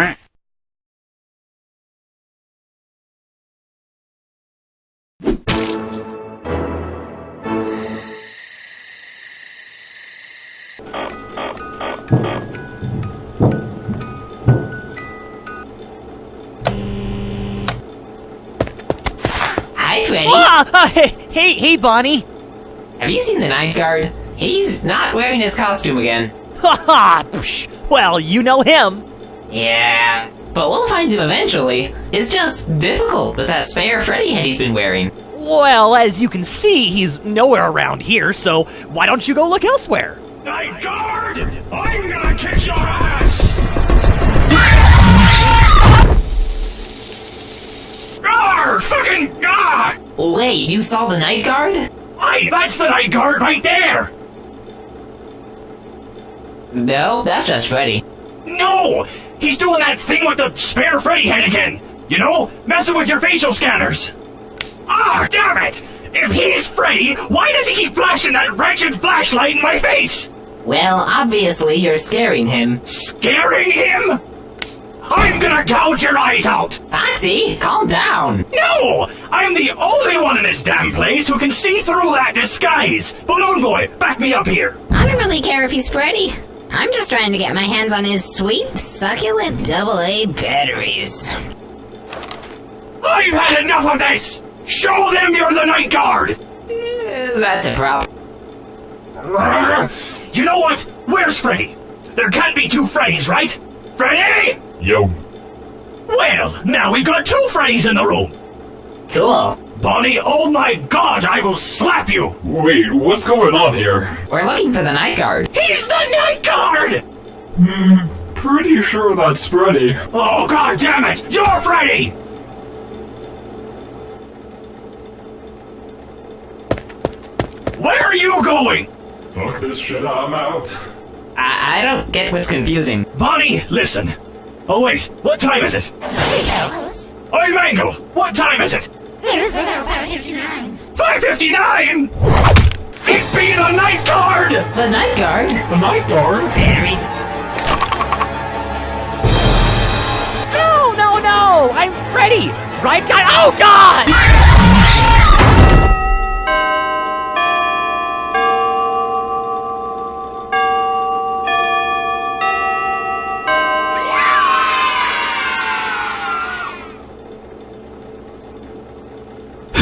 Hi, Freddy. Ah, hey, hey, hey, Bonnie. Have you seen the night guard? He's not wearing his costume again. Haha, psh, well, you know him. Yeah, but we'll find him eventually. It's just difficult with that spare Freddy head he's been wearing. Well, as you can see, he's nowhere around here, so why don't you go look elsewhere? Night Guard! I'm gonna kick your ass! Arr! Fucking ah! Wait, you saw the night guard? Hey, that's the Night Guard right there! No, that's just Freddy. No! He's doing that thing with the spare Freddy head again! You know, messing with your facial scanners! Ah, damn it! If he's Freddy, why does he keep flashing that wretched flashlight in my face? Well, obviously you're scaring him. Scaring him? I'm gonna gouge your eyes out! Foxy, calm down. No! I'm the only one in this damn place who can see through that disguise! Balloon Boy, back me up here! I don't really care if he's Freddy. I'm just trying to get my hands on his sweet, succulent double-A batteries. I've had enough of this! Show them you're the Night Guard! Eh, That's a problem. You know what? Where's Freddy? There can't be two Freddys, right? Freddy! Yo. Well, now we've got two Freddys in the room! Cool. Bonnie, oh my god, I will slap you! Wait, what's going on here? We're looking for the night guard. He's the Night Guard! Hmm, pretty sure that's Freddy. Oh god damn it! You're Freddy! Where are you going? Fuck this shit, I'm out. I, I don't get what's confusing. Bonnie, listen. Oh wait, what time is it? Oi, Mangle, what time is it? It's about 559. 559? It be the Night Guard! The night guard? The Night Guard? Batteries. No, no, no! I'm Freddy! Right guy? Oh, God!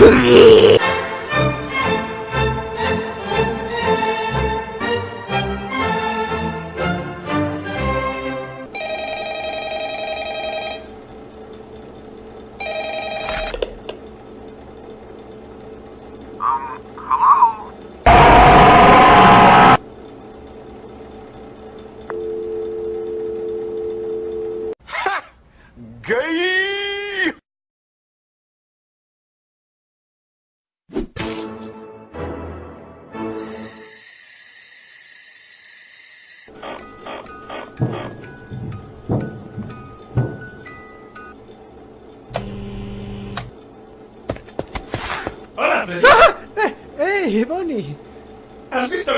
Hola,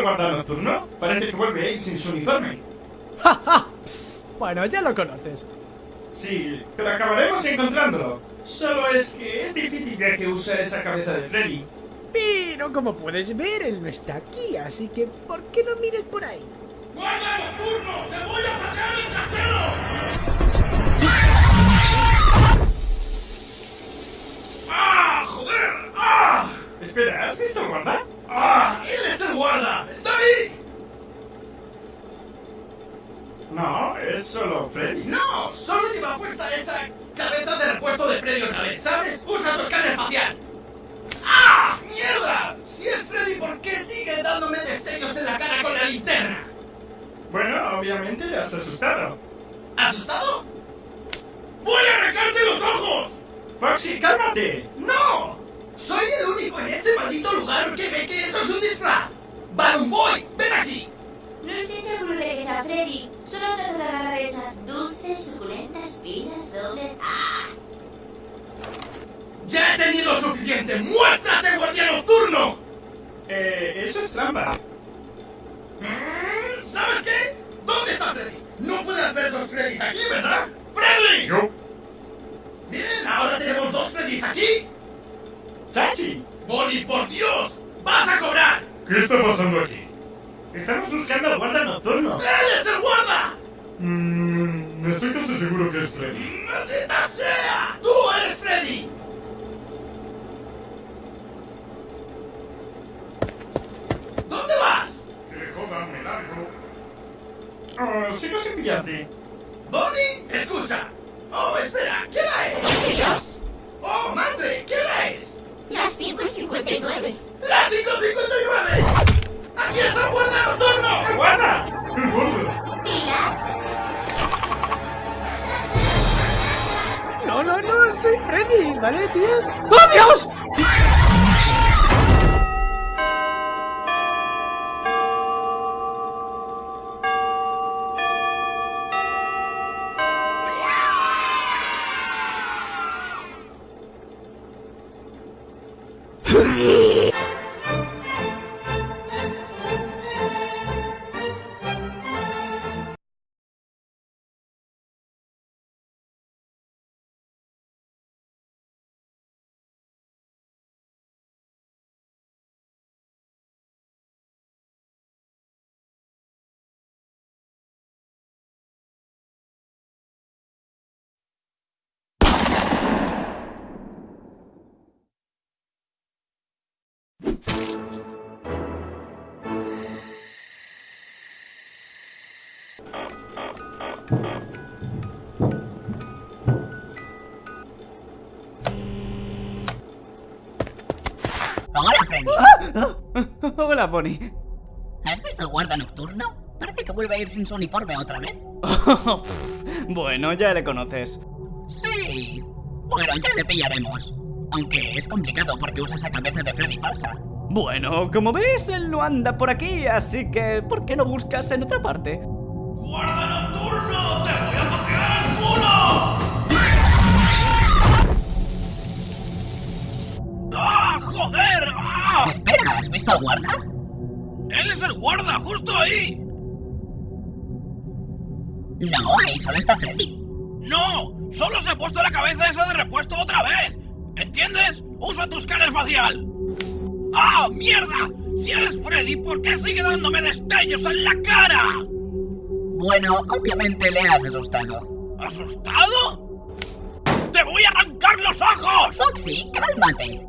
guarda nocturno? Parece que vuelve ahí sin su uniforme. ¡Ja, ja! Psst, Bueno, ya lo conoces. Sí, pero acabaremos encontrándolo. Solo es que es difícil ya que usa esa cabeza de Freddy. Pero como puedes ver, él no está aquí, así que ¿por qué no mires por ahí? ¡Guarda nocturno! ¡Te voy a patear el trasero! ¡Ah, joder! ¡Ah! Espera, ¿has visto guarda? ¡Ah! ¡Él es el guarda! ¡Está ahí! No, es solo Freddy. ¡No! Solo lleva puesta esa cabeza de repuesto de Freddy otra vez, ¿sabes? ¡Usa tu escáner facial! ¡Ah! ¡Mierda! Si es Freddy, ¿por qué sigue dándome destellos en la cara con la linterna? Bueno, obviamente has asustado. ¿Asustado? ¡Voy a arrancarte los ojos! Foxy, cálmate. ¡No! Soy el único en este maldito lugar que ve que eso es un disfraz. ¡Balloon Boy! ¡Ven aquí! No estoy seguro de que sea Freddy. Solo trato de agarrar esas dulces, suculentas vidas doble. ¡Ah! ¡Ya he tenido suficiente! ¡Muéstrate, guardián nocturno! Eh, eso es trampa. ¿Sabes qué? ¿Dónde está Freddy? No puedes ver dos Freddys aquí, ¿verdad? ¡Freddy! ¡Freddy! Yo. Bien, ahora tenemos dos Freddys aquí. ¡Chachi! Bonnie, por Dios, vas a cobrar. ¿Qué está pasando aquí? Estamos buscando al guarda nocturno. ¡Él es el guarda! Mmm. Estoy casi seguro que es Freddy. ¡Maldita sea! ¡Tú eres Freddy! ¿Dónde vas? Que jodan, me largo. Ah, sigo sin pillarte. Soy Freddy, ¿vale, tíos? ¡Oh, Dios! Hola, Bonnie. ¿Has visto el guarda nocturno? Parece que vuelve a ir sin su uniforme otra vez. bueno, ya le conoces. Sí. Bueno, ya le pillaremos. Aunque es complicado porque usa esa cabeza de Freddy falsa. Bueno, como ves, él no anda por aquí, así que ¿por qué no buscas en otra parte? ¡Guarda nocturno! ¡Te voy joder! ¡Ah! Espera, ¿has visto al guarda? ¡Él es el guarda, justo ahí! No, ahí solo está Freddy. ¡No! ¡Solo se ha puesto la cabeza esa de repuesto otra vez! ¿Entiendes? ¡Usa tu escáner facial! ¡Ah, mierda! Si eres Freddy, ¿por qué sigue dándome destellos en la cara? Bueno, obviamente le has asustado. ¿Asustado? ¡Te voy a arrancar los ojos! Foxy, cálmate.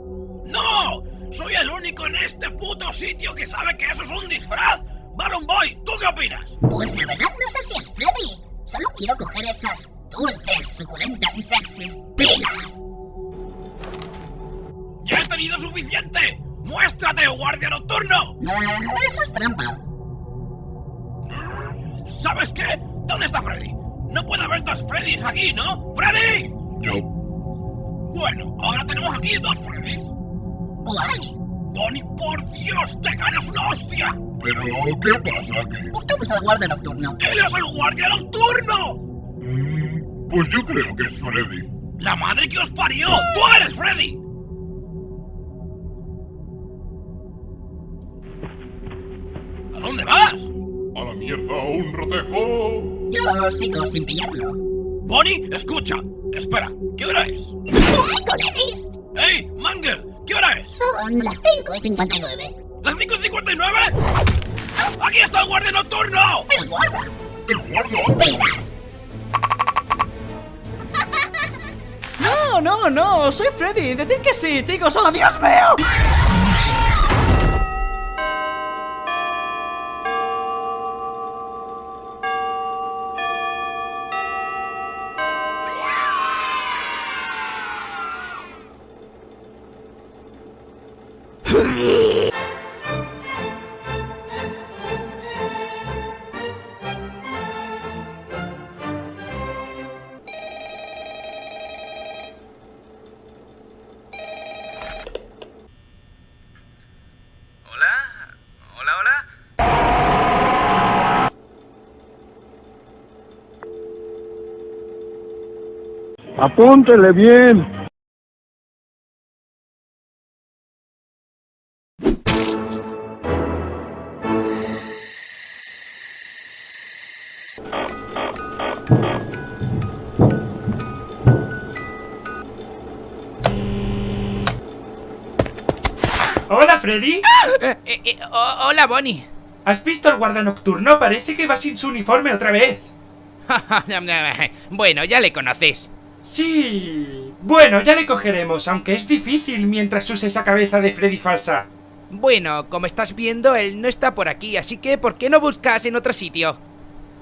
¡No! Soy el único en este puto sitio que sabe que eso es un disfraz. Balloon Boy, ¿tú qué opinas? Pues la verdad no sé si es Freddy. Solo quiero coger esas dulces, suculentas y sexys pilas. ¡Ya he tenido suficiente! ¡Muéstrate, guardia nocturno! Eh, eso es trampa. ¿Sabes qué? ¿Dónde está Freddy? No puede haber dos Freddys aquí, ¿no? ¡Freddy! Yo. Bueno, ahora tenemos aquí dos Freddys. Guay. Bonnie, por Dios, te ganas una hostia. Pero, ¿qué pasa aquí? Buscamos al guardia nocturno. ¡Él es el guardia nocturno! Mm, pues yo creo que es Freddy. ¡La madre que os parió! ¡Tú eres Freddy! ¿A dónde vas? A la mierda, un rotejo. Yo sigo sin pillarlo. Bonnie, escucha. Espera, ¿qué hora es? ¡Ey, Mangel! ¿Qué hora es? Son las 5 y 59. ¿Las 5.59? ¡Aquí está el guardia nocturno! El guarda. ¡El guarda! ¡Pilas! No, no, no, soy Freddy. Decid que sí, chicos. ¡Oh, Dios mío! Apúntele bien. Hola, Freddy. Eh, eh, eh, hola, Bonnie. ¿Has visto al guarda nocturno? Parece que va sin su uniforme otra vez. bueno, ya le conoces. Sí. Bueno, ya le cogeremos, aunque es difícil mientras use esa cabeza de Freddy falsa. Bueno, como estás viendo, él no está por aquí, así que ¿por qué no buscas en otro sitio?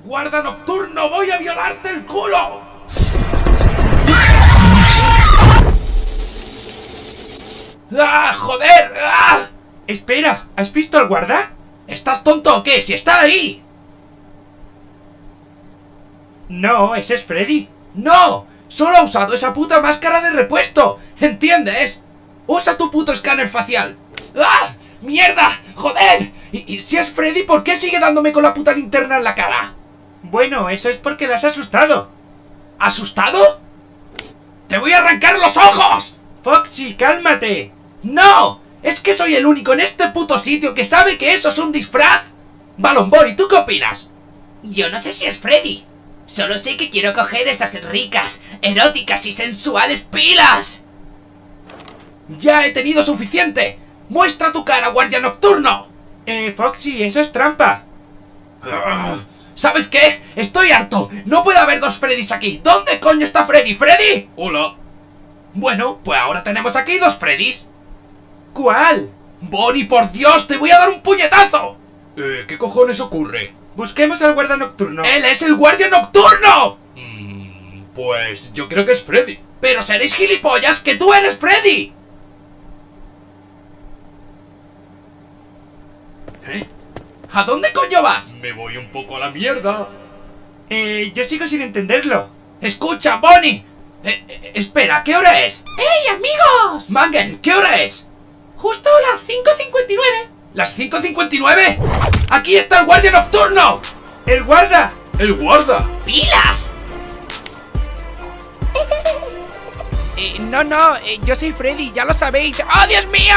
¡Guarda nocturno! ¡Voy a violarte el culo! ¡Ah, joder! ¡Ah! Espera, ¿has visto al guarda? ¿Estás tonto o qué? ¡Si está ahí! No, ese es Freddy. ¡No! ¡Solo ha usado esa puta máscara de repuesto! ¿Entiendes? ¡Usa tu puto escáner facial! ¡Ah! ¡Mierda! ¡Joder! ¿Y, y si es Freddy, por qué sigue dándome con la puta linterna en la cara? Bueno, eso es porque la has asustado. ¿Asustado? ¡Te voy a arrancar los ojos! Foxy, cálmate. ¡No! Es que soy el único en este puto sitio que sabe que eso es un disfraz. Balon Boy, ¿tú qué opinas? Yo no sé si es Freddy. Solo sé que quiero coger esas ricas, eróticas y sensuales pilas. ¡Ya he tenido suficiente! ¡Muestra tu cara, guardia nocturno! Eh, Foxy, eso es trampa. ¿Sabes qué? Estoy harto. No puede haber dos Freddys aquí. ¿Dónde coño está Freddy? ¿Freddy? Hola. Bueno, pues ahora tenemos aquí dos Freddys. ¿Cuál? Bonnie, por Dios, te voy a dar un puñetazo. Eh, ¿qué cojones ocurre? Busquemos al guarda nocturno. ¡Él es el guardia nocturno! Mm, pues yo creo que es Freddy. Pero seréis gilipollas que tú eres Freddy. ¿Eh? ¿A dónde coño vas? Me voy un poco a la mierda. Eh, yo sigo sin entenderlo. Escucha, Bonnie. Eh, eh, espera, ¿qué hora es? ¡Hey, amigos! Mangen, ¿qué hora es? Justo las 5.59. ¿Las 5.59? ¡Aquí está el guardia nocturno! ¡El guarda! ¡El guarda! ¡Pilas! Eh, no, no, eh, yo soy Freddy, ya lo sabéis. ¡Oh, Dios mío!